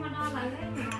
ธรรมดาหลายเล่มนะ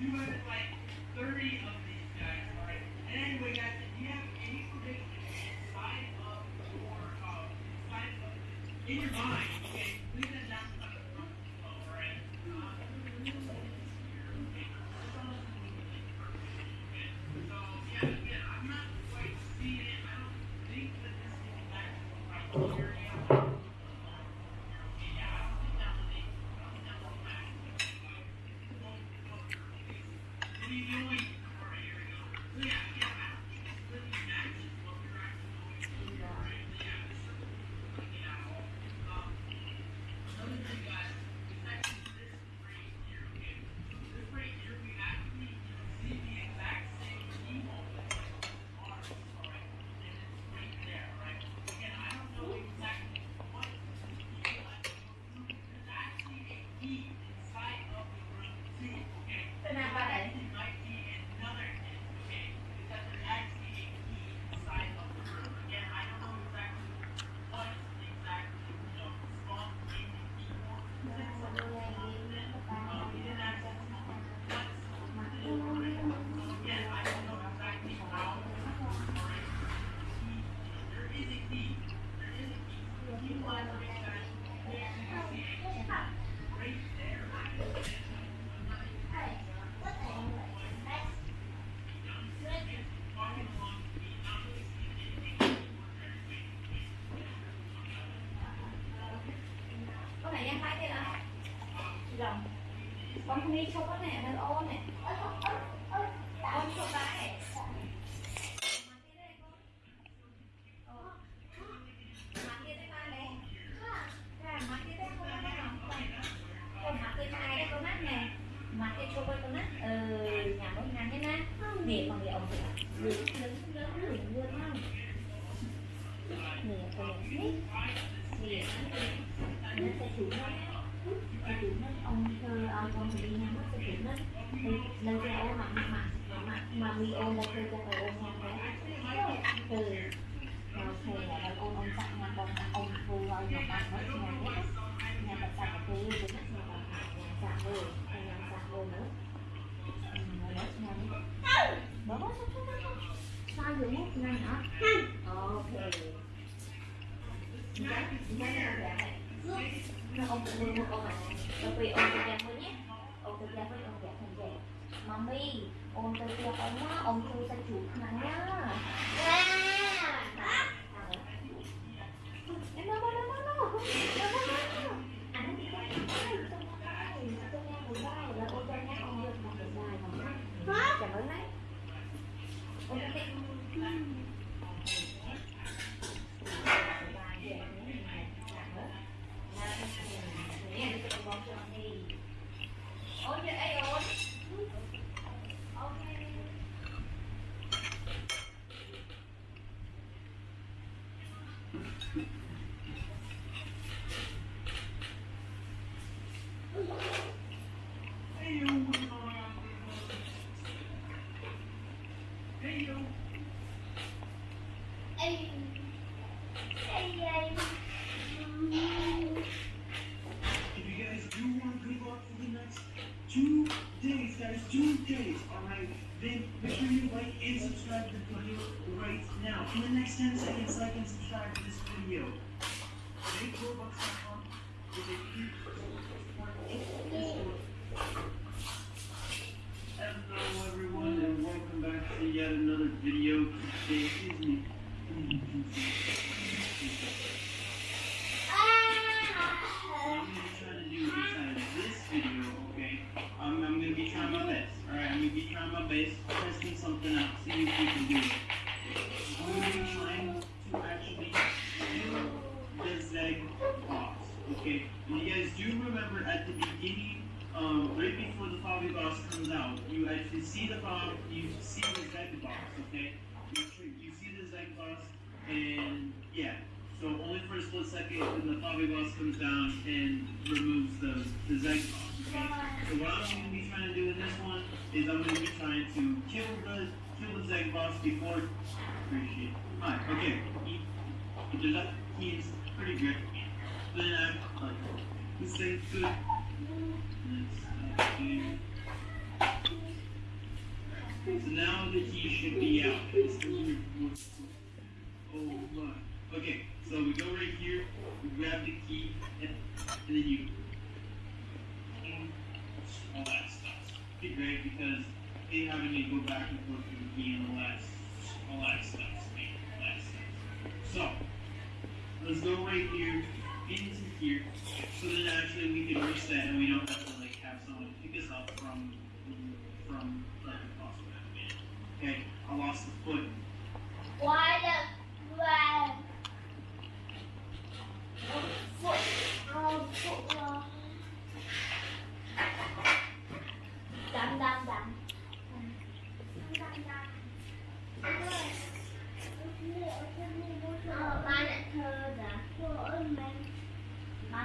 200, like 30 of Thank you. นี้เขาก็เนี่ยมันโอ้เนี่ย Này hả? Ok. Cái cái này là nó ông mua mua ông ạ. Tôi quay ông cho em nhé. Ông cho với ông dạ thành vậy. Mami, ông cho em ông á, ông thu sa chủ nắng nhá. No, no, no, no, no. No, no, no. Hả? Chẳng có nấy. 10 seconds, like and subscribe to this video. MakeRobux.com is a huge Hello everyone and welcome back to yet another video. Today is me. What I'm gonna try to do inside of this video, okay? I'm, I'm gonna be trying my best. Alright, I'm gonna be trying my best, testing something out, see if we can do it. I'm gonna be trying to actually do the Zeg boss, okay? And you guys do remember at the beginning, um, right before the Fabi boss comes out, you actually see the Fabi, you see the Zeg boss, okay? You, you see the Zeg boss, and yeah. So only for a split second, then the Fabi boss comes down and removes the, the Zeg boss, okay? So what I'm going to be trying to do in this one is I'm going to be trying to kill the kill the Zeg boss before. Appreciate. Alright, okay. He, he does that. He's pretty good. Let's, go right here,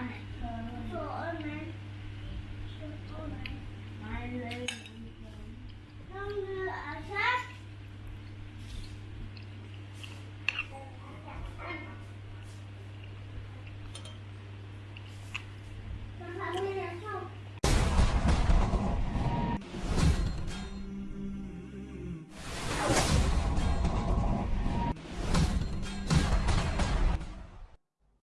Ba